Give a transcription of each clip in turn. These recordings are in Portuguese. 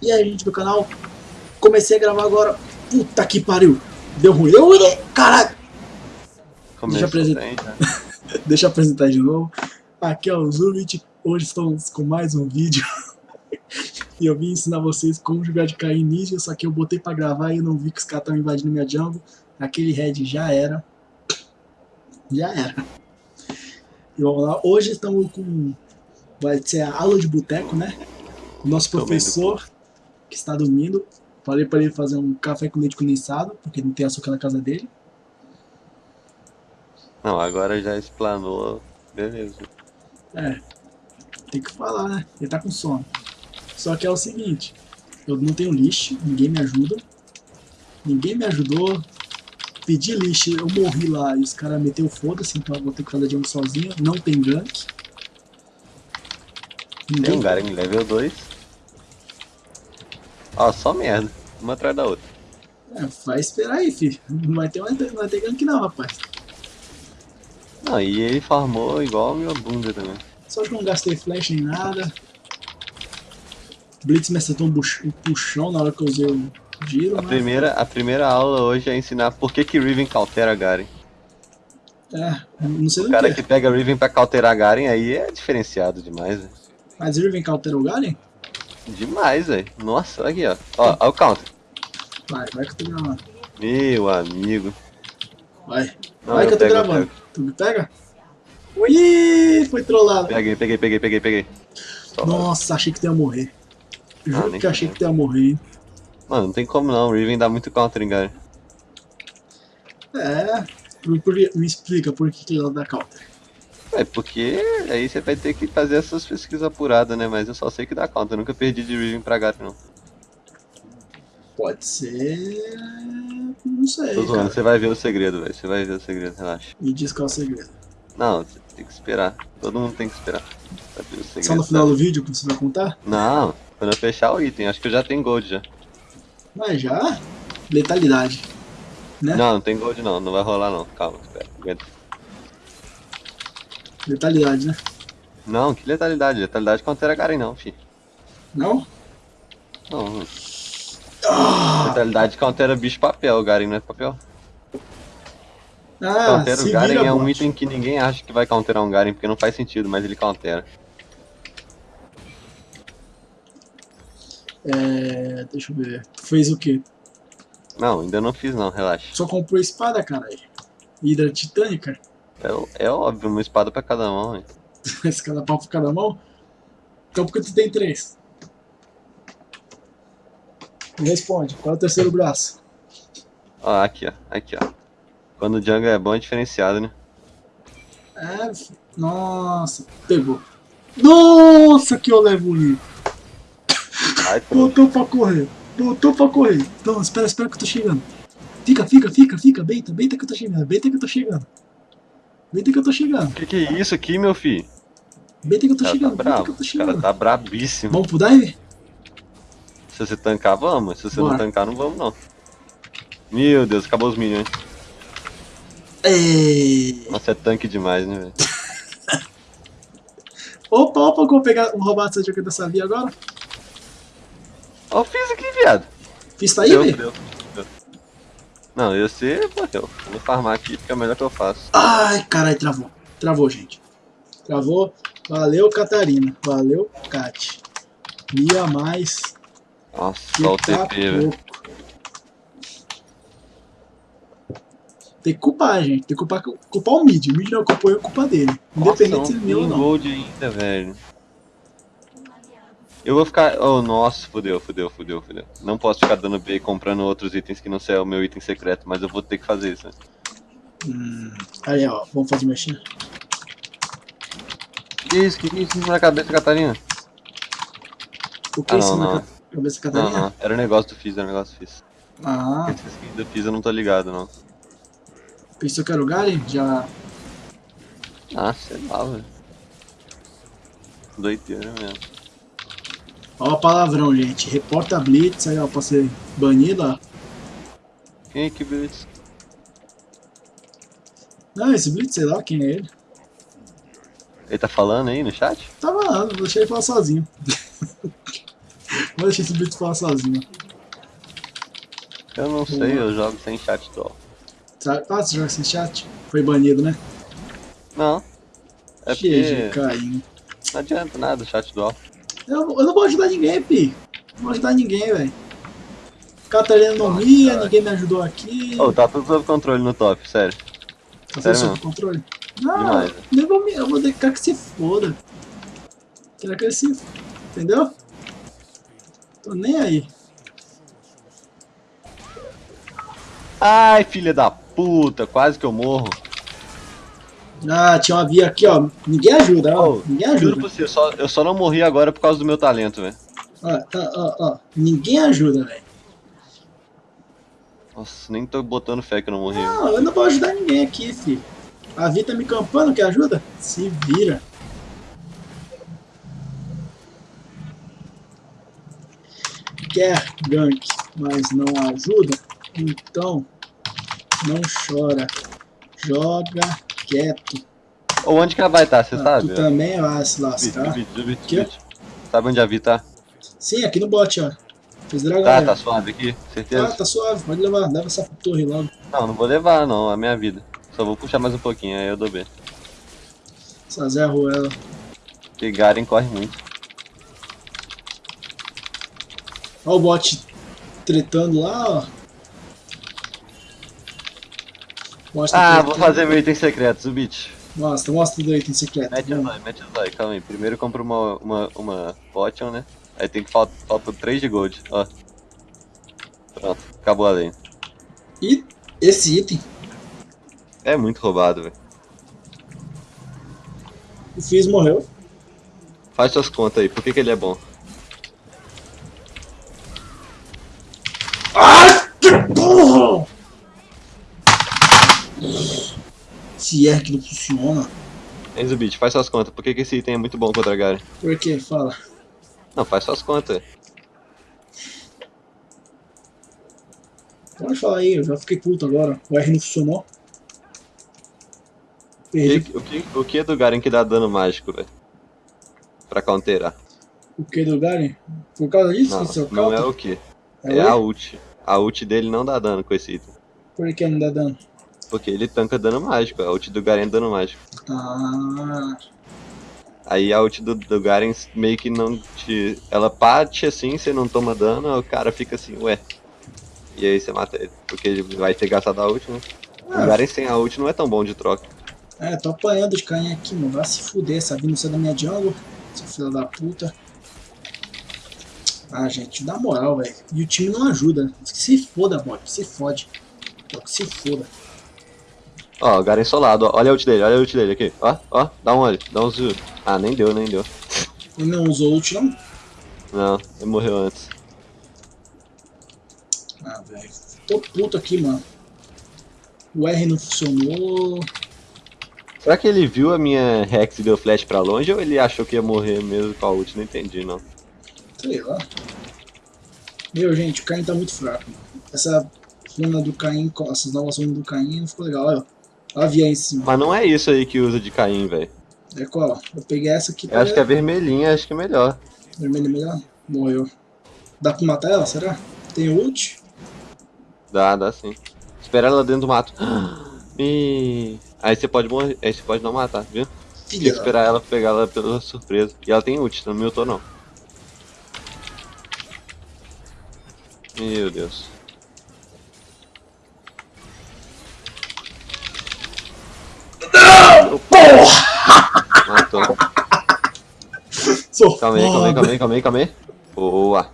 E aí, gente do canal, comecei a gravar agora. Puta que pariu! Deu ruim, deu ruim! Caralho! Deixa eu apresentar. Bem, né? Deixa eu apresentar de novo. Aqui é o Zubit. Hoje estamos com mais um vídeo. e eu vim ensinar vocês como jogar de cair ninja, só que eu botei pra gravar e eu não vi que os caras estavam invadindo minha jungle. Aquele head já era. Já era. E vamos lá. Hoje estamos com... Vai ser a aula de boteco, né? O nosso professor, que está dormindo. Falei para ele fazer um café com leite condensado, porque não tem açúcar na casa dele. Não, agora já explanou. Beleza. É, tem que falar, né? Ele tá com sono. Só que é o seguinte, eu não tenho lixo, ninguém me ajuda. Ninguém me ajudou. Pedi lixo, eu morri lá e os caras meteu foda-se, então eu vou ter que fazer a jungle sozinho. Não tem gank. Tem Ninguém um Garen level 2. Ó, só merda. Uma atrás da outra. É, vai esperar aí, filho. Não vai ter, não vai ter gank não, rapaz. Não, e ele farmou igual a minha bunda também. Só que eu não gastei flash nem nada. Blitz me acertou um um puxão na hora que eu usei o giro, A mas... primeira, a primeira aula hoje é ensinar por que que Riven cautera Garen. É, não sei O cara que. que pega Riven pra cauterar Garen aí é diferenciado demais, velho. Mas Irving Counter o Garen? Demais, velho. Nossa, olha aqui, ó. Ó, ó o counter. Vai, vai que eu tô gravando. Meu amigo. Vai. Não, vai que eu tô pego, gravando. Tu me pega? Ih, foi trollado. Peguei, peguei, peguei, peguei, peguei. Nossa, achei que tu ia morrer. Juro Ah, que achei que tu ia morrer, hein? Mano, não tem como não. Riven dá muito counter em Garen. É. Por, por- me explica por que, que ela dá counter. É, porque aí você vai ter que fazer essas pesquisas apuradas, né? Mas eu só sei que dá conta, eu nunca perdi de Riven pra Garen, não. Pode ser. Não sei. Tô zoando, você vai ver o segredo, velho. Você vai ver o segredo, relaxa. Me diz qual é o segredo. Não, você tem que esperar. Todo mundo tem que esperar. Segredo. Só no final sabe? do vídeo que você vai contar? Não, quando eu fechar o item, acho que eu já tenho gold já. Mas já. Letalidade. Né? Não, não tem gold não, não vai rolar não. Calma, espera. aguenta. Letalidade, né? Não, que letalidade? Letalidade contra Garen não, fi. Não? Não. Ah, Letalidade countera bicho papel, Garen não é papel. ah Countera o Garen é um bot. item que ninguém acha que vai counterar um Garen, porque não faz sentido, mas ele countera. É. Deixa eu ver. Fez o quê? Não, ainda não fiz não, relaxa. Só comprou espada, caralho. Hidra titânica? É, é óbvio, uma espada pra cada mão, hein. Pau por cada mão? Então por que tu tem três? Me responde, qual é o terceiro braço? Ó, aqui ó, aqui ó. Quando o jungle é bom é diferenciado, né? É, nossa, pegou. Nossa, que olé bonito. Ai, pronto. Botou pra correr, botou pra correr. Então, espera, espera que eu tô chegando. Fica, fica, fica, fica, beita, beita que eu tô chegando, beita que eu tô chegando. Beita que eu tô chegando, Que que é isso aqui, meu filho? beita que eu tô cara tá chegando, que bravo, eu tô o cara chegando. tá brabíssimo. Vamos pro dive? Se você tancar, vamos. Se você Bora. não tancar, não vamos não. Meu Deus, acabou os minions. Ei. Nossa, é tanque demais, né, velho? Opa, opa, que eu vou pegar, vou roubar essa dica dessa via agora. Ó, eu fiz aqui, viado. Fiz tá aí, velho? Não, eu sei, morreu. Vou farmar aqui porque é o melhor que eu faço. Ai, caralho, travou. Travou, gente. Travou. Valeu, Catarina. Valeu, Kat. Mia mais. Nossa, só o tá TP, velho. pouco. Tem que culpar, gente. Tem que culpar, culpar o mid. O mid não culpou, é culpa dele. Independente se Nossa, ele é meu ou não não. gold ainda, velho. Eu vou ficar... Oh, nossa, fudeu, fudeu, fudeu, fudeu. Não posso ficar dando B e comprando outros itens que não sei é o meu item secreto, mas eu vou ter que fazer isso. né? Hum, aí, ó. Vamos fazer mexer. Que isso? Que que isso na cabeça, Catarina? O que Ah, é isso não, na não. ca- cabeça da Não, Catarina? não. Era um negócio do Fizz, era um negócio do Fizz. Ah, Esse do Fizz eu não tô ligado, não. pensou que era o Garen? Já. Ah, sei lá, velho. Doideira mesmo. Ó, palavrão, gente. Reporta Blitz aí, ó, pra ser banido, ó. Quem é que Blitz? Não, esse Blitz, sei lá quem é ele. Ele tá falando aí no chat? Tava lá, deixei ele falar sozinho. Vou deixar esse bicho falar sozinho. Eu não sei, eu jogo sem chat Sabe? Ah, você joga sem chat? Foi banido, né? Não. É porque caindo. não adianta nada o chat do Eu, eu não vou ajudar ninguém, pi. Não vou ajudar ninguém, velho. Catarina não mia, ninguém me ajudou aqui. Oh, tá tudo sob controle no top, sério. Tá sério sob controle? Não, Demais. eu vou, me- eu vou deixar que se foda. Quero que ele se... Entendeu? Tô nem aí. Ai, filha da puta, quase que eu morro. Ah, tinha uma via aqui, ó. Ninguém ajuda, ó. Oh, ninguém Juro ajuda. pra você, eu só, eu só não morri agora por causa do meu talento, velho. Ó, ó, ó, ó. Ninguém ajuda, velho. Nossa, nem tô botando fé que eu não morri. Não, eu não vou ajudar ninguém aqui, filho. A Vi tá me campando, quer ajuda? Se vira. Quer gank, mas não ajuda? Então, não chora. Joga quieto. Ou onde que ela vai estar, você Ah, sabe? tu também vai se lascar. Sabe onde a Vi tá? Sim, aqui no bot, ó. Fiz dragão. Tá, aí, tá suave aqui? Tá, Certeza? tá suave, pode levar. Leva essa torre logo. Não, não vou levar não, a minha vida. Só vou puxar mais um pouquinho, aí eu dou B. Essa Zé Ruela. Porque Garen corre muito. Ó o bot tretando lá, ó. O tá Ah, vou fazer meu item secreto, Zubit. Mostra, mostra do item secreto. Mete Vamos. dois, mete os dois, calma aí. Primeiro compro uma, uma, uma potion, né? Aí tem que falta, falta 3 de gold, ó. Pronto, acabou a lei. E esse item, É muito roubado, velho. o Fizz morreu. Faz suas contas aí, por que, que ele é bom? Ah, que porra! Se é que não funciona. Enzo Beat, faz suas contas, por que, que esse item é muito bom contra Garen? Por quê? Fala. Não, faz suas contas. Pode falar aí, eu já fiquei puto agora. O R não funcionou. O Perdi que, o, que, o que é do Garen que dá dano mágico, velho? Pra counterar? o que do Garen? Por causa disso? Não, que seu não é o que. É É o a ult. A ult dele não dá dano com esse item. Por que não dá dano? Porque ele tanca dano mágico, a ult do Garen é dano mágico. Ah, Aí a ult do, do Garen meio que não te. Ela bate assim, você não toma dano, o cara fica assim, ué. E aí você mata ele. Porque ele vai ter gastado a ult, né? O Ah. Garen sem a ult não é tão bom de troca. é, tô apanhando de carinha aqui, mano. Vai se fuder, essa vindo ser da minha jungle, seu filho da puta. Ah, gente, dá moral, velho. E o time não ajuda. Se foda, bot, se fode. Se foda. Ó, o Garen solado, ó. Olha a ult dele, olha a ult dele aqui. Ó, ó, dá um olho, dá um zoom. Ah, nem deu, nem deu. Ele não usou ult, não? Não, ele morreu antes. Ah, velho. Tô puto aqui, mano. O R não funcionou. Será que ele viu a minha Rex e deu flash pra longe ou ele achou que ia morrer mesmo com a ult? Não entendi, não. Sei lá. Meu, gente, o Caim tá muito fraco. Mano. Essa runa do Caim, essas novas runas do Caim não ficou legal. Olha, ó. Olha a via aí em cima. Mas não é isso aí que usa de Caim, velho. É qual? Eu peguei essa aqui. Eu acho que a vermelhinha, acho que é melhor. Vermelho melhor? Morreu. Dá pra matar ela, será? Tem ult? Dá, dá sim. Espera ela dentro do mato. E... Aí você pode morrer, aí você pode não matar, viu? Tem que Filha. esperar ela pegar ela pela surpresa. E ela tem ult, não me ultou não. Meu Deus. Matou. Sou Calma aí, calma aí, foda. calma aí, calma aí, calma aí. Boa.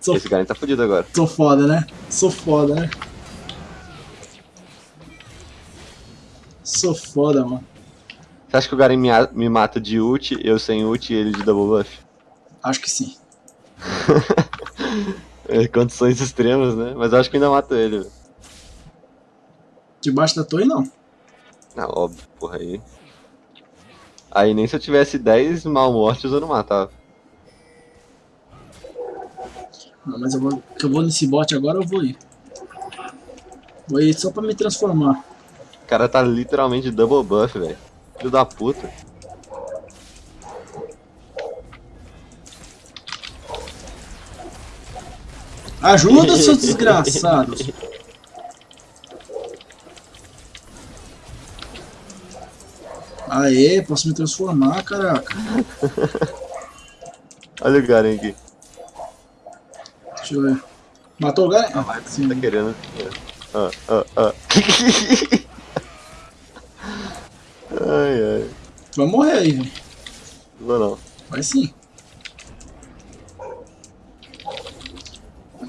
Sou, Esse cara tá fudido agora. sou foda, né? Sou foda, né? Sou foda, mano. Você acha que o Garen me, me mata de ult, eu sem ult e ele de double buff? Acho que sim. É, condições extremas, né? Mas eu acho que ainda mato ele. Debaixo da torre, não. Ah, óbvio, porra aí. Aí nem se eu tivesse 10 mal mortes eu não matava. Não, mas eu vou, que eu vou nesse bot agora, eu vou ir. Vou ir só pra me transformar. O cara tá literalmente double buff, velho. Filho da puta. Ajuda, seus desgraçados. Aê, posso me transformar, caraca. Olha o Garen aqui. Deixa eu ver. Matou o Garen? Ah, Ah, Tá sim. querendo. Ah, ah, ah. ai, ai. Tu vai morrer aí, velho. Não, não. Vai sim.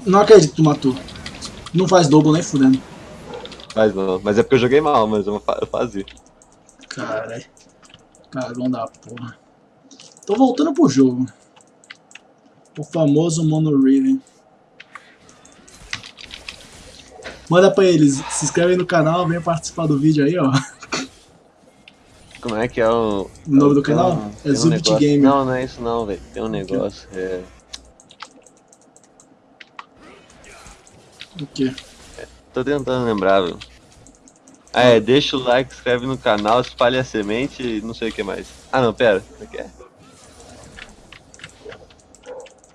Não acredito que tu matou. Não faz double nem fudendo. Faz não. Mas é porque eu joguei mal, mas eu fazia. Caralho. Cagão da porra. Tô voltando pro jogo. O famoso Mono Riven. Manda pra eles, se inscreve aí no canal, venha participar do vídeo aí, ó. Como é que é o. O nome do tem canal? um- É um Zubit negócio- Gamer. Não, não é isso não, velho. Tem um negócio. É. O quê? Tô tentando lembrar, velho. Ah, é, deixa o like, inscreve no canal, espalhe a semente e não sei o que mais. Ah não, pera. Como é que é?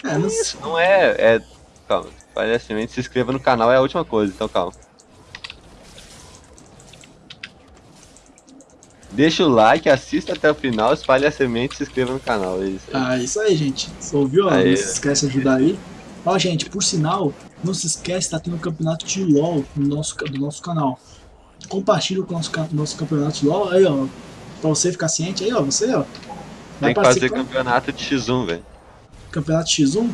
É, não sei. Isso não é. É. Calma. Espalhe a semente, se inscreva no canal é a última coisa, então calma. Deixa o like, assista até o final, espalhe a semente e se inscreva no canal. É isso aí. Ah, isso aí, gente. Você ouviu? Aí. Não se esquece de ajudar aí. Ó, gente, por sinal, não se esquece, tá tendo um campeonato de LOL no nosso, do nosso canal. Compartilha com o nosso, ca- nosso campeonato de LOL aí, ó. Pra você ficar ciente aí, ó. Você, ó. Tem que fazer campeonato de X1, velho. Campeonato X1.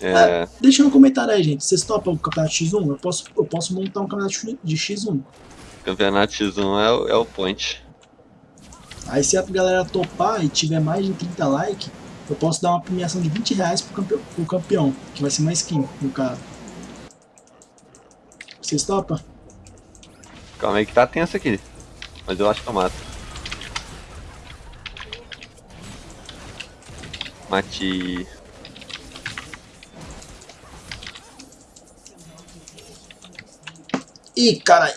É. Deixa no comentário aí, gente. Vocês topam o campeonato X1? Eu posso, eu posso montar um campeonato de X1. Campeonato X1 é o, é o point. Aí se a galera topar e tiver mais de 30 likes, eu posso dar uma premiação de 20 reais pro campeão, pro campeão que vai ser uma skin, no caso. Vocês topam? Calma aí que tá tenso aqui. Mas eu acho que eu mato. Mate. Ih, caralho.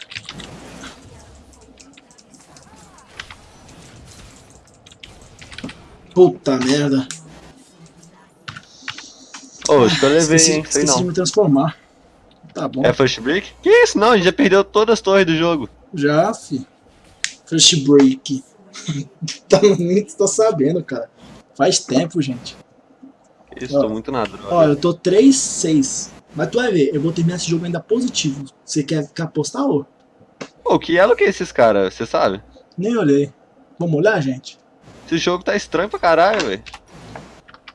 Puta merda. Ô, acho que eu levei, esqueci, hein? Sei esqueci de não. me transformar. Tá bom. É first break? Que isso? Não, a gente já perdeu todas as torres do jogo. Já, fi. First break. tá, nem tô sabendo, cara. Faz tempo, gente. Que Isso, Ó. tô muito na droga. Ó, eu tô 3-6. Mas tu vai ver, eu vou terminar esse jogo ainda positivo. Você quer, quer apostar, ô? Pô, que elo que é esses caras, você sabe? Nem olhei. Vamos olhar, gente? Esse jogo tá estranho pra caralho, velho.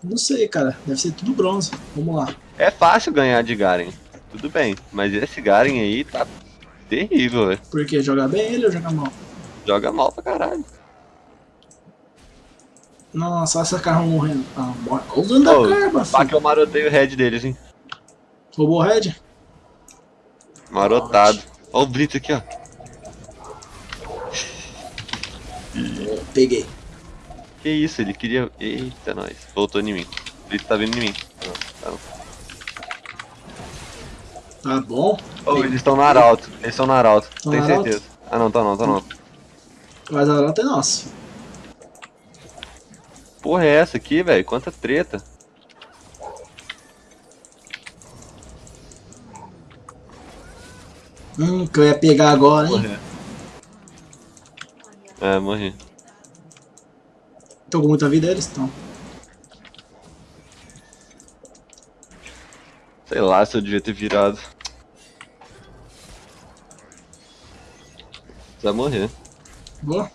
Não sei, cara. Deve ser tudo bronze. Vamos lá. É fácil ganhar de Garen. Tudo bem, mas esse Garen aí tá terrível, velho. Por quê? Joga bem ele ou joga mal? Joga mal pra caralho. Nossa, olha essa carro morrendo. Ah, morre. Olha o dano da carba, Pá que filho. eu marotei o head deles, hein. Roubou o head? Marotado. Ó o Blitz aqui, ó. Peguei. Que isso, ele queria. Eita, nós. Voltou em mim. O Blitz tá vindo em mim. Não, tá não. Tá bom. Oh, eles estão no arauto. Eles estão no arauto. Tão arauto? certeza. Ah não, tá não, tá não. Mas a nota é nossa. Porra é essa aqui, velho? Quanta treta. Hum, que eu ia pegar agora, hein? É, morri. Tô com muita vida eles estão. Sei lá se eu devia ter virado. Vai morrer. Boa.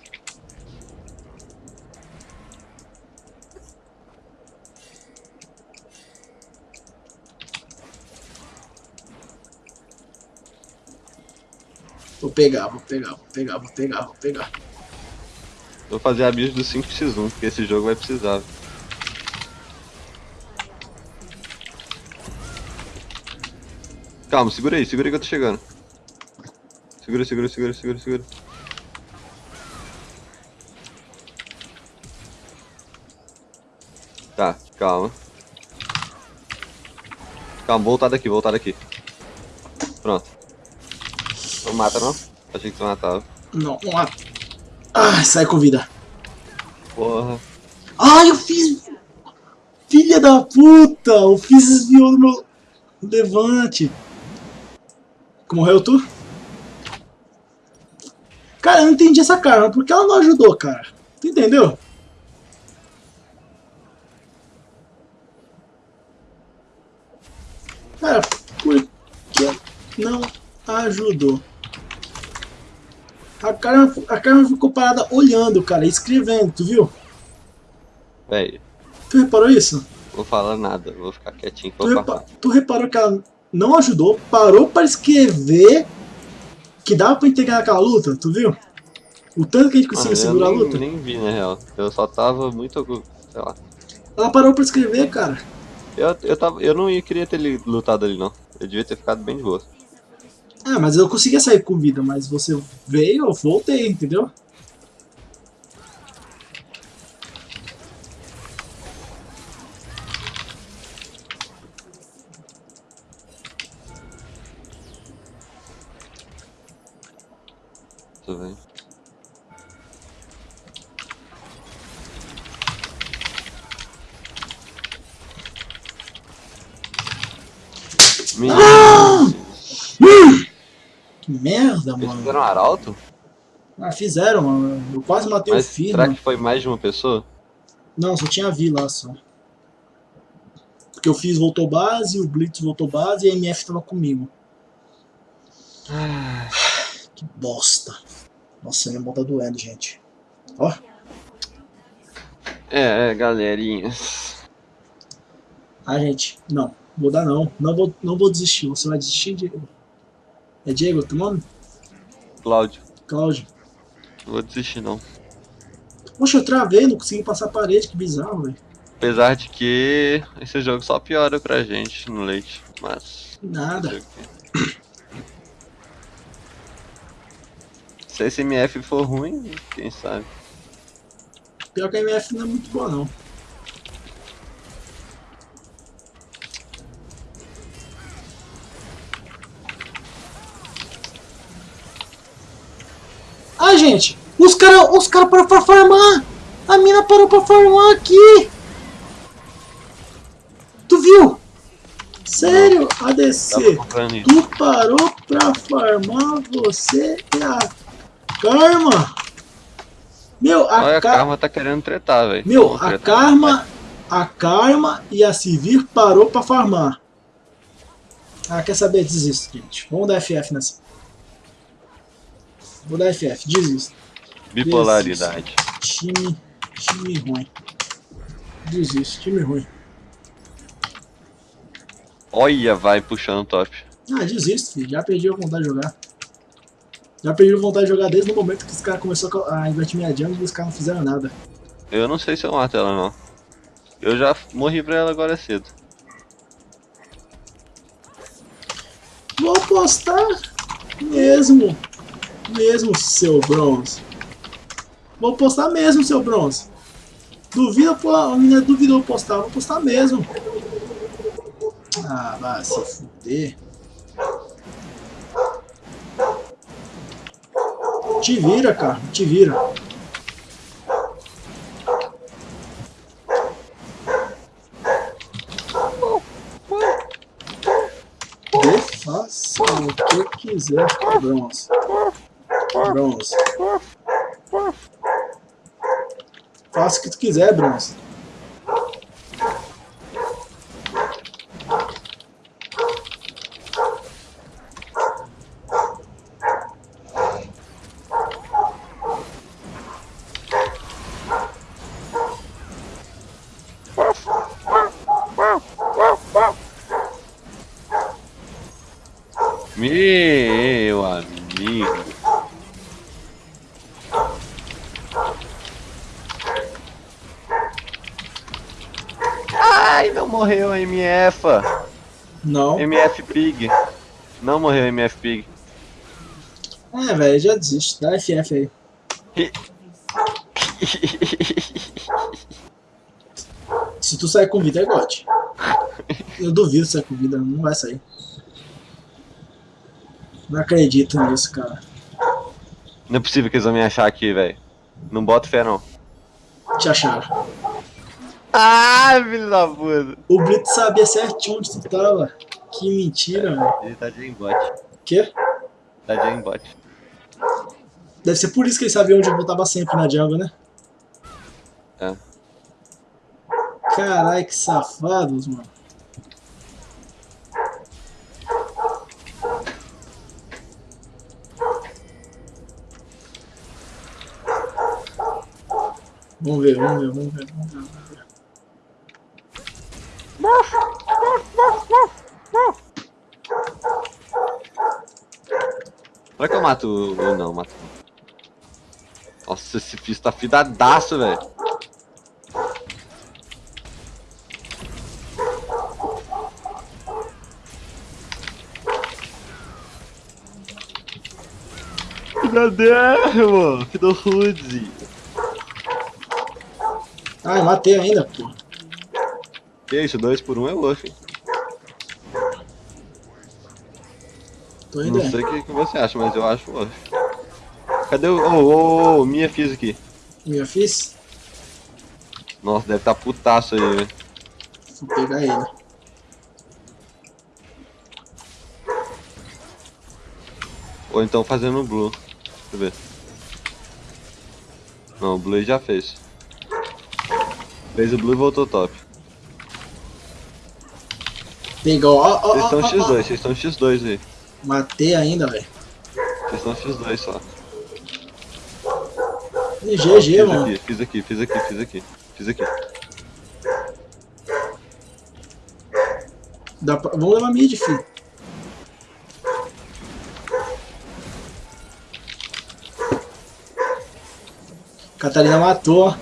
Vou pegar, vou pegar, vou pegar, vou pegar, vou pegar. Vou fazer a build do 5x1, porque esse jogo vai precisar. Calma, segura aí, segura aí que eu tô chegando. Segura, segura, segura, segura, segura. Tá, calma. Calma, voltar daqui, voltar daqui. Pronto. Não mata não? Achei que tu matava. Não, não há. Ah, sai com vida. Porra. Ai, eu fiz. Filha da puta! Eu fiz desviou do meu. Levante. Morreu tu? Cara, eu não entendi essa karma. Por que ela não ajudou, cara? Tu entendeu? Cara, por que não ajudou? A Karma, a Karma ficou parada olhando, cara, escrevendo, tu viu? Véi, Tu reparou isso? vou falar nada, vou ficar quietinho. Tu, repa- passar. tu reparou que ela não ajudou, parou pra escrever que dava pra integrar aquela luta, tu viu? O tanto que a gente conseguiu segurar a nem, luta. nem vi, na real. Eu só tava muito. Sei lá. Ela parou pra escrever, cara. Eu, eu, tava, eu não ia, queria ter lutado ali, não. Eu devia ter ficado bem de boa. Ah, mas eu conseguia sair com vida, mas você veio, eu voltei, entendeu? Merda, eles mano. fizeram arauto? Ah, fizeram, mano. Eu quase matei Mas o filho. será que foi mais de uma pessoa? Não, só tinha a Vi lá só. Porque eu fiz voltou base, o Blitz voltou base e a MF tava comigo. Que bosta. Nossa, minha mão tá doendo, gente. Ó, É, é, galerinha. ah, gente, não. Vou dar não. Não vou, não vou desistir. Você vai desistir, Diego? É Diego, teu nome? Cláudio, Cláudio. não vou desistir não. Poxa, eu travei, não consegui passar a parede, que bizarro, velho. Apesar de que esse jogo só piora pra gente no leite, mas. Nada. Se esse MF for ruim, quem sabe? Pior que a MF não é muito boa, não. Gente! Os caras os cara pararam pra farmar! A mina parou pra farmar aqui! Tu viu? Sério, ADC? comprando isso. Tu parou pra farmar você e a Karma? Meu, a Olha, a Ka- Karma tá querendo tretar, velho. meu, a tretar. Karma, a Karma e a Sivir parou pra farmar. Ah, quer saber? Desisto, gente. Vamos dar FF nessa. Vou dar FF, desisto. Bipolaridade. Time, time ruim. Desisto, time ruim. Olha, vai puxando top. Ah, desisto, filho. Já perdi a vontade de jogar. Já perdi a vontade de jogar desde o momento que os caras começaram a invertir minha jungle e os caras não fizeram nada. Eu não sei se eu mato ela, não. Eu já morri pra ela agora cedo. Vou apostar mesmo. Mesmo, seu bronze. Vou postar mesmo, seu bronze. Duvida, pô, a menina duvidou postar. Vou postar mesmo. Ah, vai se fuder. Te vira, cara. Te vira. Faça o que quiser, bronze. Bronze. Faça o que tu quiser, bronze. Meu amigo. Ai, não morreu a MF. Não. MF Pig. Não morreu a MF Pig. É, velho, já desiste. Dá FF aí. Se tu sair com vida, é gote. Eu duvido sair com vida, não vai sair. Não acredito nisso, cara. Não é possível que eles vão me achar aqui, velho. Não boto fé, não. Te acharam. Ah, filho da puta. O Brito sabia certinho onde tu tava. Que mentira, velho. Ele tá de aimbot. Quê? Tá de aimbot. Deve ser por isso que ele sabia onde eu voltava sempre na jungle, né? É. Caralho, que safados, mano. Vamos ver, vamos ver, vamos ver, vamos ver. Será que eu mato o... Não, mato. Nossa, esse fiz tá fidadaço, velho. Fidadermo, Fido Rude. Ah, eu matei ainda, pô. Que isso, dois por um é indo Não aí. sei o que, que você acha, mas eu acho osso. Cadê o... Ô, ô, ô, minha fiz aqui. Minha fiz? Nossa, deve tá putaço aí, velho. Vou pegar ele. Ou então fazendo o blue. Deixa eu ver. Não, o blue já fez. Fez o blue e voltou top. Pegou, ó, ó, Vocês estão ó, ó. X2, vocês estão X2 aí. Matei ainda, velho. Vocês estão X2 só. E GG, mano. aqui, fiz aqui, fiz aqui, fiz aqui. Fiz aqui. Dá pra... Vamos levar mid, filho. Catarina matou, ó.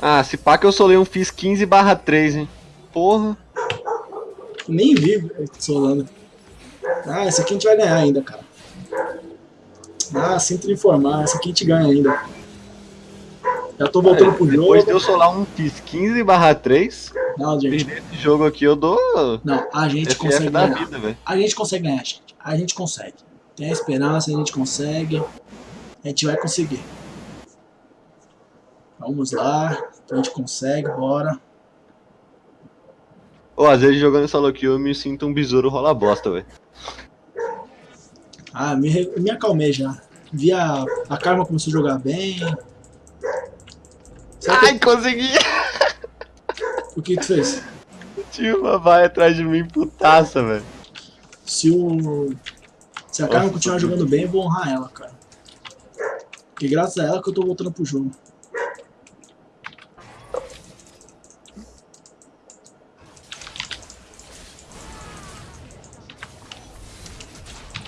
Ah, se pá que eu solei um fiz 15 barra 3, hein. Porra. Nem vi Solano. Ah, esse aqui a gente vai ganhar ainda, cara. Ah, sinto informar, esse aqui a gente ganha ainda. Já tô voltando pro jogo. Depois de eu solar um fiz 15 barra 3, Não, gente. perder esse jogo aqui eu dou Não, a gente FF consegue ganhar. vida. A gente consegue ganhar, gente. A gente consegue. Tem a esperança, a gente consegue. A gente vai conseguir. Vamos lá. A gente consegue, bora. Ô, às vezes jogando solo kill eu me sinto um besouro rola bosta, velho. Ah, me, me acalmei já. Vi a, a Karma começou a jogar bem. Que, Ai, consegui! o que tu fez? Tinha uma vai atrás de mim, putaça, velho. Se o. Se a Karma continuar jogando bem, eu vou honrar ela, cara. Porque graças a ela que eu tô voltando pro jogo.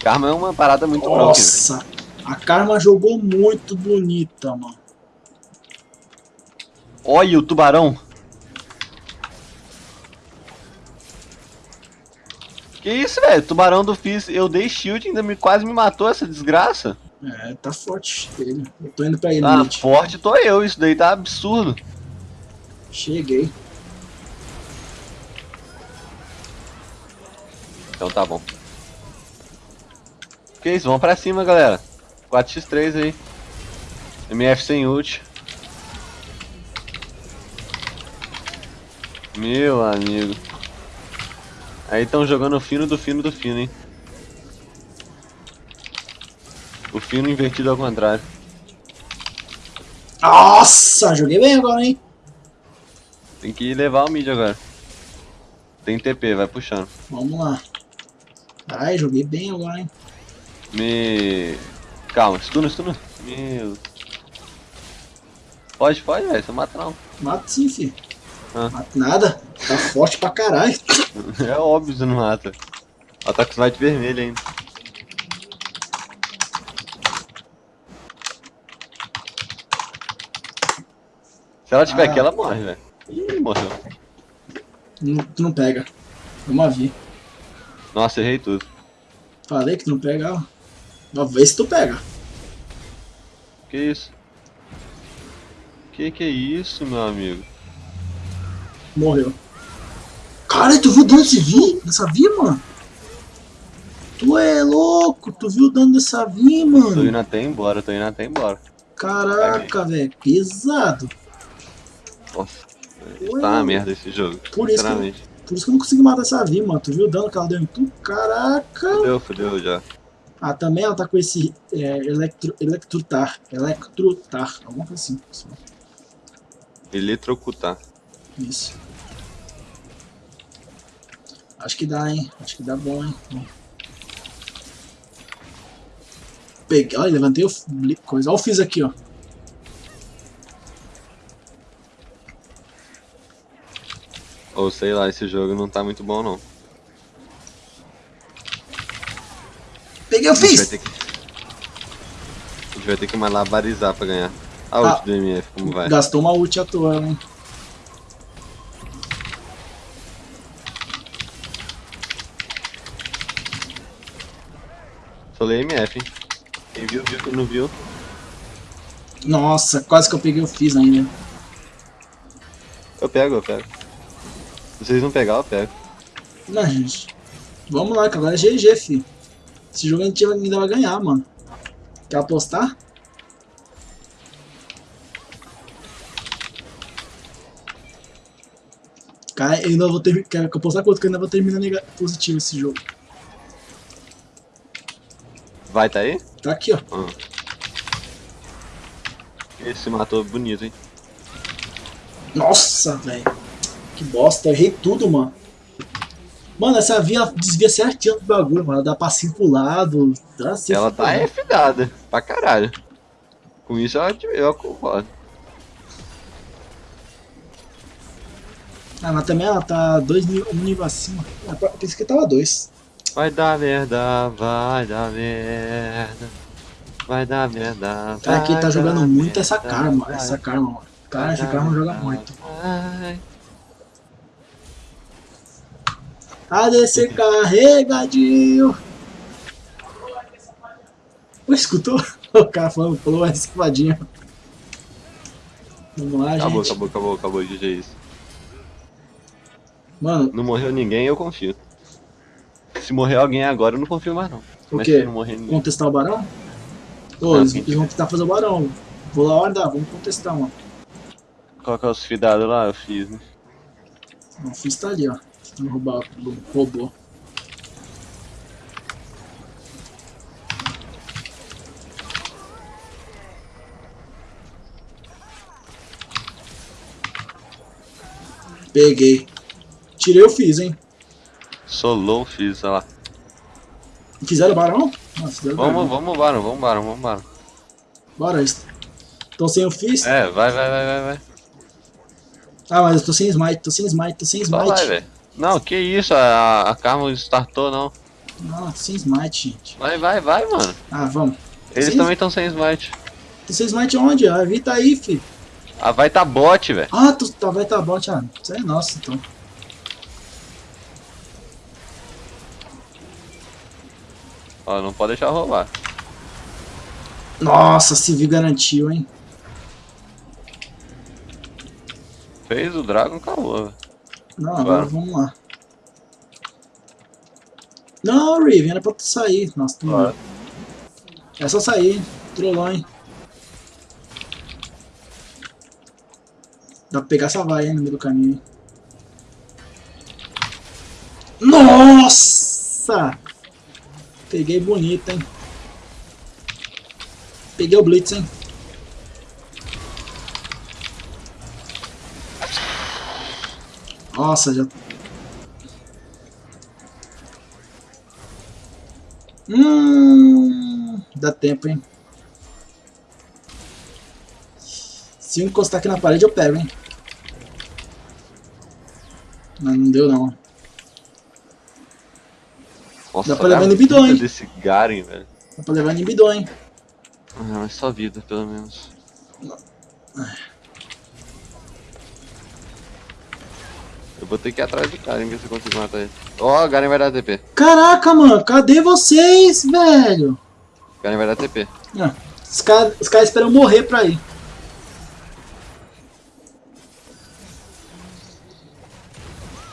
Karma é uma parada muito broken. Nossa, a Karma jogou muito bonita, mano. Olha o tubarão. Que isso, velho? Tubarão do Fizz, eu dei shield e ainda me, quase me matou essa desgraça. É, tá forte ele. Eu tô indo pra ele, Ah, mid. forte tô eu, isso daí tá absurdo. Cheguei. Então tá bom. Que isso, vamos pra cima, galera. 4x3 aí. MF sem ult. Meu amigo. Aí estão jogando o fino do fino do fino, hein. O fino invertido ao contrário. Nossa, joguei bem agora, hein? Tem que levar o mid agora. Tem TP, vai puxando. Vamos lá. Ai, joguei bem agora, hein? Me. Calma, stuna, stuna. Meu. Pode, pode, velho, você mata não. Mato sim, filho. Ah. Mato nada. Tá forte pra caralho. É óbvio que você não mata. Ela tá com slide vermelho ainda. Se ela tiver Ah. aqui, ela morre, velho. Ih, morreu. Não- tu não pega. Vamos ver. Nossa, errei tudo. Falei que tu não pega, ver se tu pega. Que isso? Que que é isso, meu amigo? Morreu. Cara, tu viu o dano desse vi? Dessa vi, mano? Tu é louco, tu viu o dano dessa vi, Tô mano? indo até embora, tô indo até embora. Caraca, velho, pesado. Nossa. Ué, Tá uma merda esse jogo. Por isso que-. Por isso que eu não consegui matar essa Vi, mano. Tu viu o dano que ela deu em tu? Caraca! Fudeu, fudeu já. Ah, também ela tá com esse é, electro, electrotar. Electrotar. Alguma coisa assim. Eletrocutar. Isso. Acho que dá, hein? Acho que dá bom, hein? Peguei, olha, levantei o coisa. Olha o fiz aqui, ó. Ou sei lá, esse jogo não tá muito bom não. Peguei o A gente fiz! que. A gente vai ter que malabarizar pra ganhar. A ult Ah. do MF, como vai? Gastou uma ult à toa, hein? Falei MF, hein? Quem viu, viu, quem não viu. Nossa, quase que eu peguei o fiz ainda. Eu pego, eu pego. Se vocês não pegar, eu pego. Não, gente. Vamos lá, que agora é GG, fi. Esse jogo a gente ainda vai ganhar, mano. Quer apostar? Cara, eu ainda vou ter. Quero apostar quanto que eu ainda vou terminar positivo esse jogo. Vai, tá aí? Tá aqui, ó. Esse matou bonito, hein? Nossa, velho. Que bosta, eu errei tudo, mano. Mano, essa via desvia certinho do bagulho, mano. Ela dá passinho pro lado. Dá assim, Ela tá fudeu. F-dada, pra caralho. Com isso eu, eu concordo. Ah, mas também ela tá dois nível, um nível acima. Ah, pensei que tava dois. Vai dar merda, vai dar merda. Vai dar merda. Cara, quem tá jogando muito merda, essa karma, vai essa karma, mano. Cara, esse karma joga muito. vai. ADC carregadinho. Pô, escutou? O cara falando, falou essa escovadinha. Vamos lá, Acabou, gente. acabou, acabou, acabou, GG isso. Mano, Não morreu ninguém, eu confio. Se morrer alguém agora, eu não confio mais não. O Mas quê? ninguém. contestar o barão? Ô, Não, eles, eles vão tentar fazer o barão. Vou lá andar, vamos contestar, mano. Colocar os fidados lá, eu fiz, né? Não, o Fizz tá ali, ó. Tentando roubar o robô. Peguei. Tirei o Fizz, hein. Solou, fiz, sei lá. Fizeram o barão? Fizeram o Vamos, barão. vamos, barão, vamos, barão, vamos, barão. Bora, estão sem o Fizz? É, vai, vai, vai, vai, vai. Ah, mas eu tô sem smite, tô sem smite, tô sem Só vai, smite. velho. Não, que isso, a, a Karma startou, não. Não, tô sem smite, gente. Vai, vai, vai, mano. Ah, vamos. Eles Sim. também estão sem smite. Sem smite onde? A Vi tá aí, fi. Ah, vai tá bot, velho. Ah, tu tá, vai tá bom, ah, Isso é nosso, então. Ó, não pode deixar roubar. Nossa, se Vi garantiu, hein. Fez o Dragon, acabou, velho. Não, agora Claro. vamos lá. Não, Riven, era pra tu sair. Nossa, tu Claro. É só sair, hein. Dá pra pegar essa vaia hein, no meio do caminho. hein. Nossa! Peguei bonito, hein. Peguei o Blitz, hein. Nossa, já... Hum, dá tempo, hein. Se eu encostar aqui na parede, eu pego, hein. Mas não deu, não. Nossa, Dá pra levar vida hein? desse Garen, velho. Dá pra levar bidon, hein. Ah, mas só vida, pelo menos. Eu vou ter que ir atrás do Garen, ver se eu consigo matar ele. Ó, o Garen vai dar TP. Caraca, mano, cadê vocês, velho? O Garen vai dar TP. Ah, os caras os cara esperam morrer pra ir.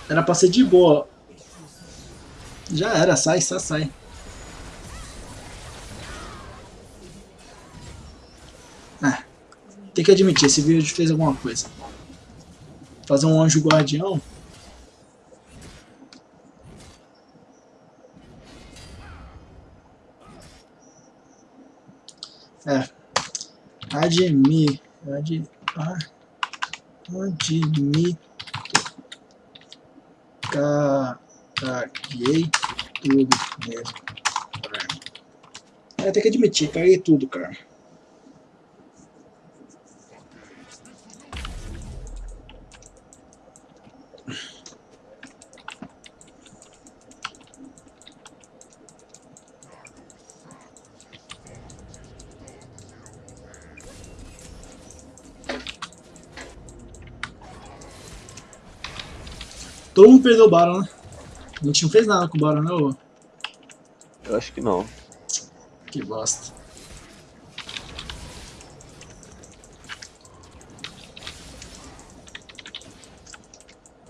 Era pra ser de boa. Já era, sai, sai, sai. Ah, tem que admitir, esse vídeo fez alguma coisa. Fazer um anjo guardião. É. Admi. Ad, admito. Caguei tudo mesmo. É, tem que admitir, caguei tudo, cara. Perdeu o Baron, né? A gente não fez nada com o Baron, né, ô? Eu acho que não. Que bosta.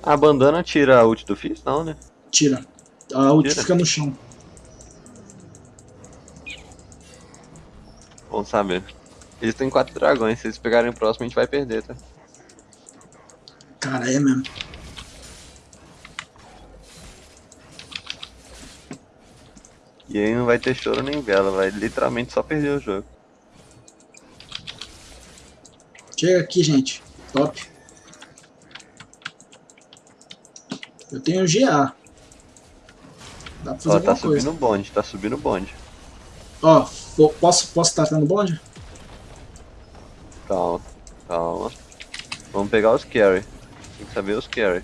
A bandana tira a ult do Fizz? Não, né? Tira. A ult Tira? fica no chão. Bom saber. Eles têm quatro dragões, se eles pegarem o próximo a gente vai perder, tá? Cara, é mesmo. E aí não vai ter choro nem vela, vai literalmente só perder o jogo. Chega aqui, gente. Top. Eu tenho GA. Dá pra fazer Ó, tá coisa. subindo o bonde, tá subindo o bonde. Ó, po- posso, posso estar tendo bonde? Calma, calma. Vamos pegar os carry. Tem que saber os carry.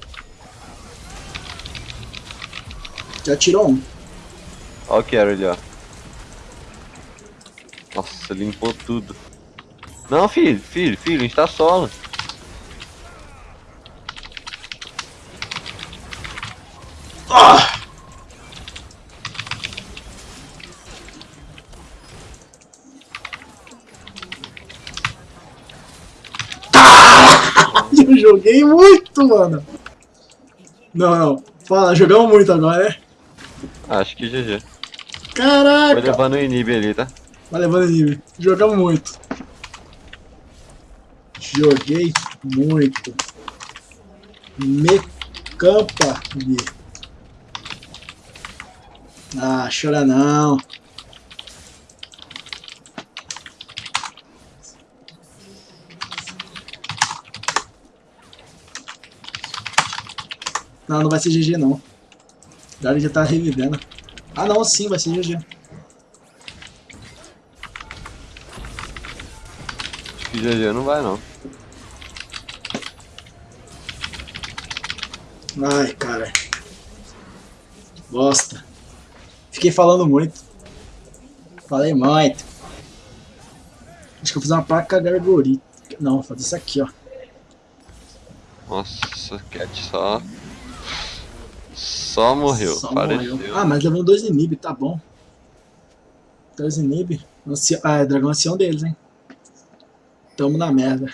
Já tirou um. Ó o carry ali, ó. Nossa, limpou tudo. Não, filho, filho, filho, a gente tá solo. Eu joguei muito, mano. Não, não. Fala, jogamos muito agora, né? Acho que GG. Caraca! levando o inib ali, tá? Vai levando nível. Jogamos muito. Joguei muito. Me campa. Ah, chora não. Não, não vai ser GG não. O Gary já tá revivendo. Ah não, sim, vai ser GG. Acho que GG não vai não. Ai, cara. Bosta. Fiquei falando muito. Falei muito. Acho que eu vou fazer uma placa gargorita. Não, vou fazer isso aqui, ó. Nossa, Cat só. Só morreu. Só Faleceu. morreu. Ah, mas levou dois inib, tá bom. Dois inib. Anci- Ah, é dragão ancião deles, hein. Tamo na merda.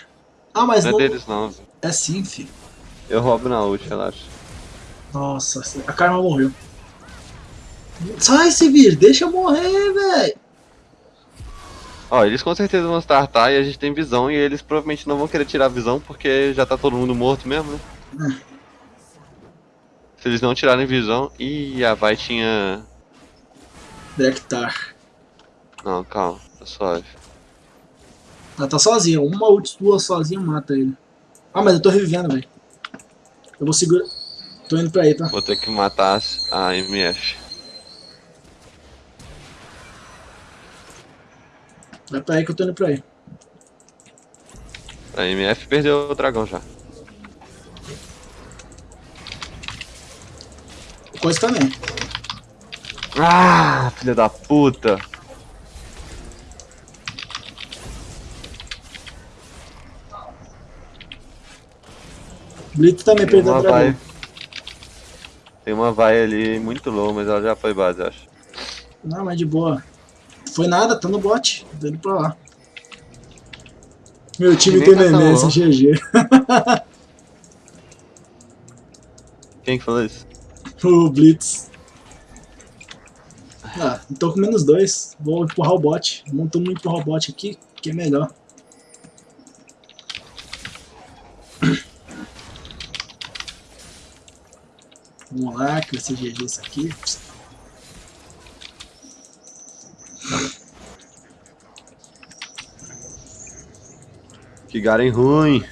Ah, mas Não é não... deles não. É sim, filho. Eu roubo na ult, relaxa. Nossa, a Karma morreu. Sai, Sivir, deixa eu morrer, velho. Ó, eles com certeza vão startar e a gente tem visão e eles provavelmente não vão querer tirar a visão porque já tá todo mundo morto mesmo, né? Se eles não tirarem visão. Ih, a vai tinha. Drektar. Não, calma, tá suave. Ela tá sozinha. Uma ult tua sozinha mata ele. Ah, mas eu tô revivendo, velho. Eu vou segurar. Tô indo pra aí, tá? Vou ter que matar a MF. Vai pra aí que eu tô indo pra aí. A MF perdeu o dragão já. Coisa também. Ah, filha da puta! Blitz também Tem perdeu o dragão. vai. Tem uma vai ali muito low, mas ela já foi base, acho. Não, mas de boa. Foi nada, tá no bot. Tô indo pra lá. Meu time tem tá neném. GG. Quem que falou isso? O Blitz. Ah, tô com menos dois. Vou empurrar o bot. Vamos todo mundo empurrar o bot aqui, que é melhor. lá, que vai ser GG isso aqui. Que Garen ruim.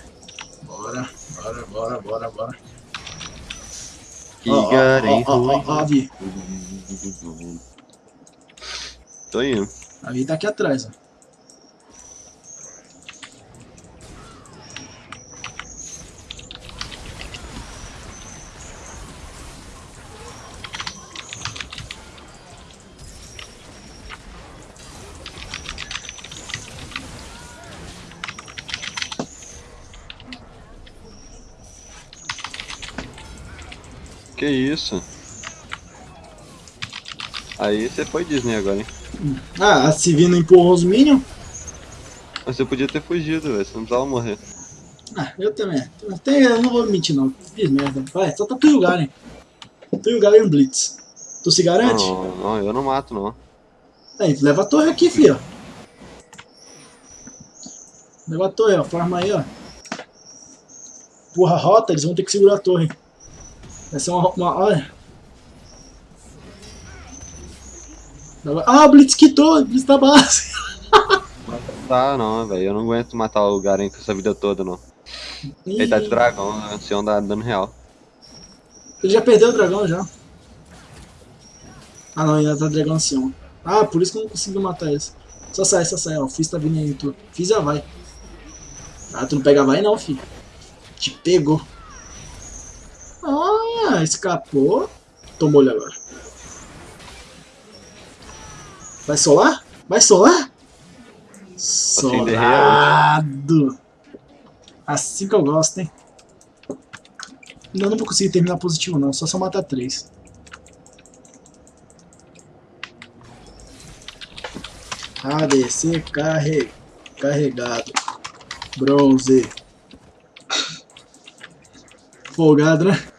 Bora, bora, bora, bora, bora. Que Ó, ó, Garen ó, ó, ruim. ó, ó, a Vi. Tô indo. A Vi tá aqui atrás, ó. Que isso? Aí você foi Disney agora, hein? Ah, a Civi não empurrou os Minions? Mas você podia ter fugido, velho. Você não precisava morrer. Ah, eu também. Tem, eu não vou mentir não. Fiz merda. Vai, só tá tu e o Garen. Tu e Blitz. Tu se garante? Não, não, eu não mato, não. Aí, leva a torre aqui, filho. Leva a torre, ó. Forma aí, ó. Porra, rota, eles vão ter que segurar a torre. Vai ser uma... uma olha. Ah, o Blitz quitou, o Blitz da base. Tá, não, velho. Eu não aguento matar o Garen com essa vida toda, não. Ele tá de dragão, né? Ancião dá dano real. Ele já perdeu o dragão já. Ah não, ainda tá dragão ancião. Ah, por isso que eu não consegui matar eles. Só sai, só sai, ó. O Fizz tá vindo aí, tu. Fizz já vai. Ah, tu não pega vai não, filho. Te pegou. Escapou. Tomou ele agora. Vai solar? Vai solar? Solado. Assim que eu gosto, hein? Ainda não vou conseguir terminar positivo não, só se eu matar três. ADC carre... carregado. Bronze. Folgado, né?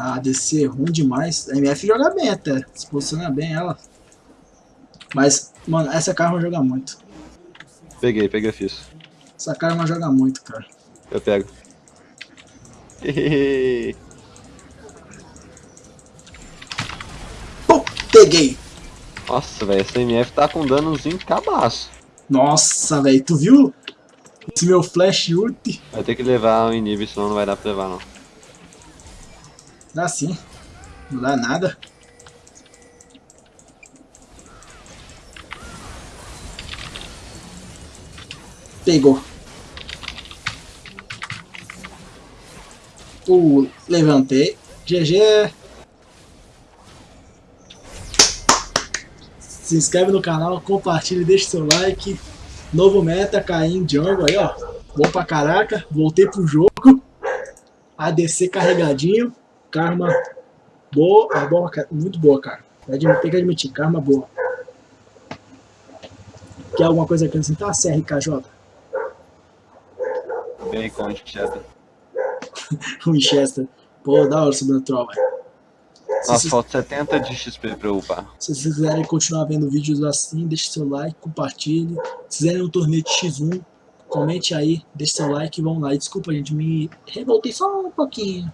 A ADC é ruim demais. A MF joga bem até. Se posiciona bem ela. Mas, mano, essa Karma joga muito. Peguei, peguei, fiz. Essa Karma joga muito, cara. Eu pego. Pum, peguei! Nossa, velho, essa MF tá com danozinho cabaço. Nossa, velho, tu viu? Esse meu flash ult. Vai ter que levar o inib, senão não vai dar pra levar, não. Dá sim. Não dá nada. Pegou. Uh, levantei. GG. Se inscreve no canal, compartilha, deixa seu like. Novo meta, Caim Jungle aí, ó. Bom pra caraca. Voltei pro jogo. ADC carregadinho. Karma boa. É boa muito boa, cara. Tem que admitir, karma boa. Quer alguma coisa acrescentar, CRKJ? Bacon, Winchester. Winchester. Pô, da hora Sobrenatural, velho. Nossa, falta 70 de XP pra eu upar. Se vocês quiserem continuar vendo vídeos assim, deixe seu like, compartilhe. Se quiserem um torneio de X1, comente aí, deixe seu like e vamos lá. E desculpa, gente, me revoltei só um pouquinho.